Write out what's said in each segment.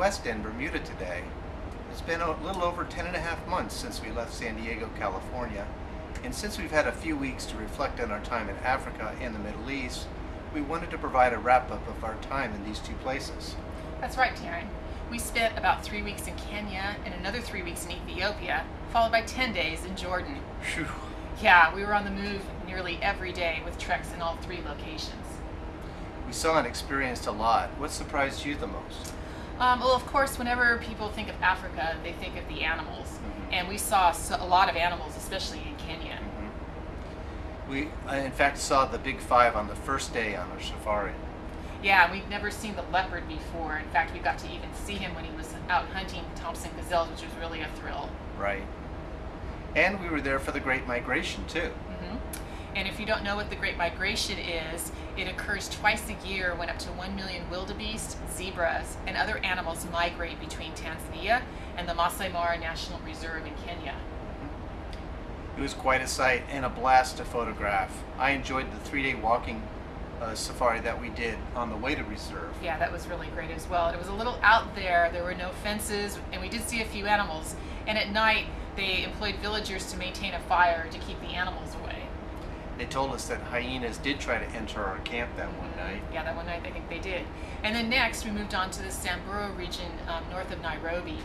West End, Bermuda today. It's been a little over 10 and a half months since we left San Diego, California. And since we've had a few weeks to reflect on our time in Africa and the Middle East, we wanted to provide a wrap-up of our time in these two places. That's right, Darren. We spent about three weeks in Kenya and another three weeks in Ethiopia, followed by 10 days in Jordan. Phew. Yeah, we were on the move nearly every day with treks in all three locations. We saw and experienced a lot. What surprised you the most? Um, well, of course, whenever people think of Africa, they think of the animals. Mhm. And we saw a lot of animals, especially in Kenya. We, uh, in fact, saw the big five on the first day on our safari. Yeah, we've never seen the leopard before. In fact, we got to even see him when he was out hunting Thomson gazelles, which was really a thrill. Right. And we were there for the Great Migration, too. hmm And if you don't know what the Great Migration is, it occurs twice a year when up to 1 million wildebeest, zebras, and other animals migrate between Tanzania and the Masai Mara National Reserve in Kenya. It was quite a sight and a blast to photograph. I enjoyed the three-day walking uh, safari that we did on the way to reserve. Yeah, that was really great as well. It was a little out there, there were no fences, and we did see a few animals. And at night, they employed villagers to maintain a fire to keep the animals away. They told us that hyenas did try to enter our camp that one night. Yeah, that one night I think they did. And then next, we moved on to the Samburu region um, north of Nairobi.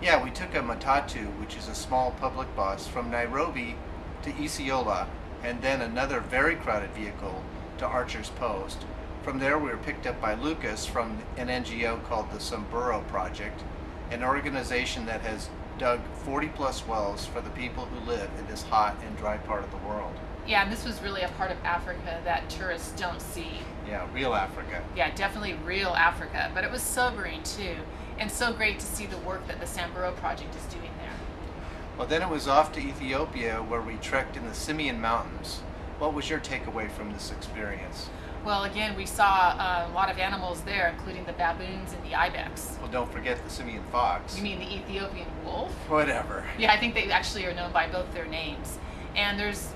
Yeah, we took a matatu, which is a small public bus, from Nairobi to Isiolo, and then another very crowded vehicle to Archer's Post. From there, we were picked up by Lucas from an NGO called the Samburu Project, an organization that has dug 40 plus wells for the people who live in this hot and dry part of the world. Yeah, and this was really a part of Africa that tourists don't see. Yeah, real Africa. Yeah, definitely real Africa, but it was sobering too, and so great to see the work that the Samburu Project is doing there. Well, then it was off to Ethiopia where we trekked in the Simien Mountains. What was your takeaway from this experience? Well, again, we saw uh, a lot of animals there, including the baboons and the ibex. Well, don't forget the Simien fox. You mean the Ethiopian wolf? Whatever. Yeah, I think they actually are known by both their names. And there's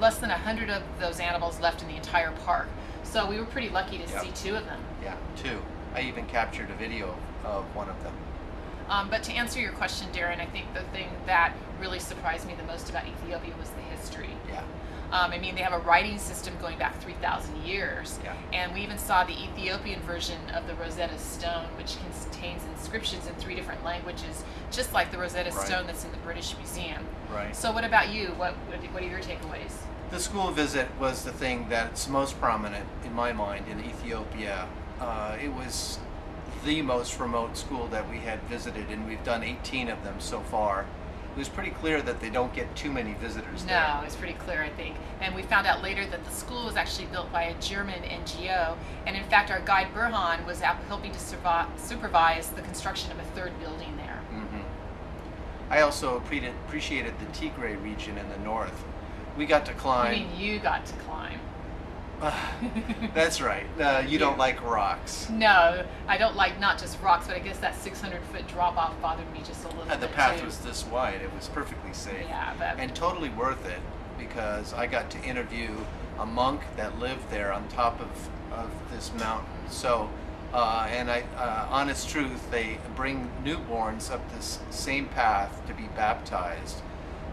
less than a hundred of those animals left in the entire park. So we were pretty lucky to Yep. see two of them. Yeah, two. I even captured a video of one of them. Um, but to answer your question, Darren, I think the thing that really surprised me the most about Ethiopia was the history. Yeah. Um, I mean, they have a writing system going back 3,000 years. Yeah. And we even saw the Ethiopian version of the Rosetta Stone, which contains inscriptions in three different languages, just like the Rosetta Right. Stone that's in the British Museum. Right. So, what about you? What, what what are your takeaways? The school visit was the thing that's most prominent in my mind in Ethiopia. Uh, it was the most remote school that we had visited, and we've done 18 of them so far. It was pretty clear that they don't get too many visitors No, there. it's pretty clear, I think. And we found out later that the school was actually built by a German NGO. And in fact, our guide Burhan was out helping to supervise the construction of a third building there. hmm I also appreciated the Tigray region in the north. We got to climb. I mean, you got to climb. That's right. Uh, you don't like rocks. No, I don't like not just rocks, but I guess that 600 foot drop off bothered me just a little Uh, the path too. was this wide. It was perfectly safe. Yeah, but and totally worth it because I got to interview a monk that lived there on top of, of this mountain. So, uh, and I, uh, honest truth, they bring newborns up this same path to be baptized.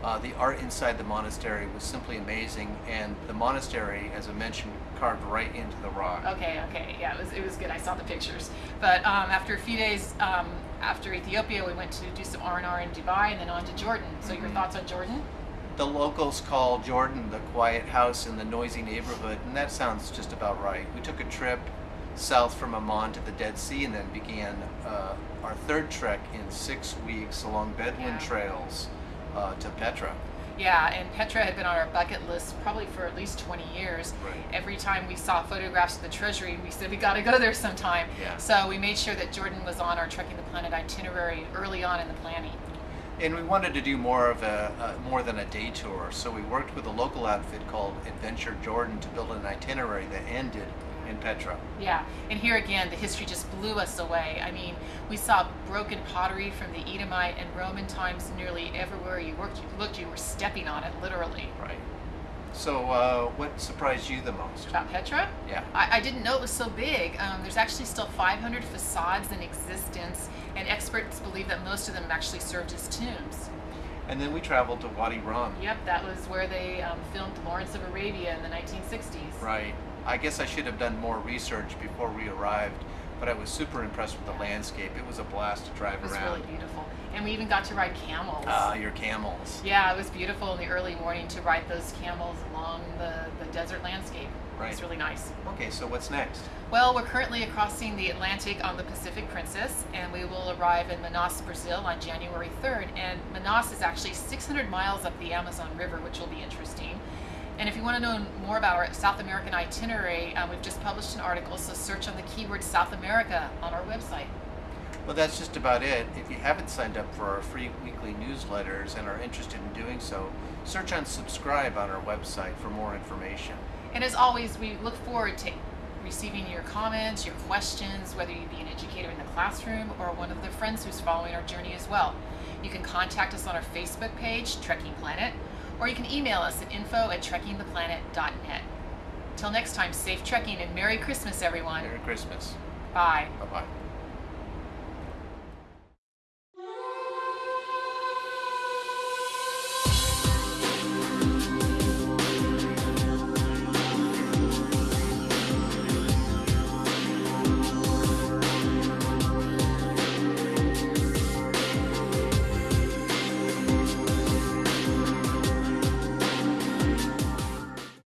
Uh, the art inside the monastery was simply amazing, and the monastery, as I mentioned, carved right into the rock. Okay, okay, yeah, it was it was good. I saw the pictures. But um, after a few days um, after Ethiopia, we went to do some R and R in Dubai, and then on to Jordan. So your Mhm. thoughts on Jordan? The locals call Jordan the quiet house in the noisy neighborhood, and that sounds just about right. We took a trip south from Amman to the Dead Sea and then began uh, our third trek in six weeks along Bedouin Yeah. trails uh, to Petra. Yeah, and Petra had been on our bucket list probably for at least 20 years. Right. Every time we saw photographs of the treasury, we said we got to go there sometime. Yeah. So we made sure that Jordan was on our Trekking the Planet itinerary early on in the planning. And we wanted to do more of a, a more than a day tour, so we worked with a local outfit called Adventure Jordan to build an itinerary that ended in Petra. Yeah, and here again, the history just blew us away. I mean, we saw broken pottery from the Edomite and Roman times nearly everywhere you worked, you looked, you were stepping on it, literally. Right. So, uh, what surprised you the most? About Petra? Yeah. I, I didn't know it was so big. Um, there's actually still 500 facades in existence, and experts believe that most of them actually served as tombs. And then we traveled to Wadi Rum. Yep, that was where they um, filmed Lawrence of Arabia in the 1960s. Right. I guess I should have done more research before we arrived, but I was super impressed with the landscape. It was a blast to drive around. It was around. really beautiful. And we even got to ride camels. Ah, your camels. Yeah, it was beautiful in the early morning to ride those camels along the, the desert landscape. It Right. was really nice. Okay, so what's next? Well, we're currently crossing the Atlantic on the Pacific Princess, and we will arrive in Manaus, Brazil on January 3rd. And Manaus is actually 600 miles up the Amazon River, which will be interesting. And if you want to know more about our South American itinerary, um, we've just published an article, so search on the keyword South America on our website. Well, that's just about it. If you haven't signed up for our free weekly newsletters and are interested in doing so, search on subscribe on our website for more information. And as always, we look forward to receiving your comments, your questions, whether you be an educator in the classroom or one of the friends who's following our journey as well. You can contact us on our Facebook page, Trekking Planet, or you can email us at info at trekkingtheplanet.net. Till next time, safe trekking and Merry Christmas, everyone. Merry Christmas. Bye. Bye bye.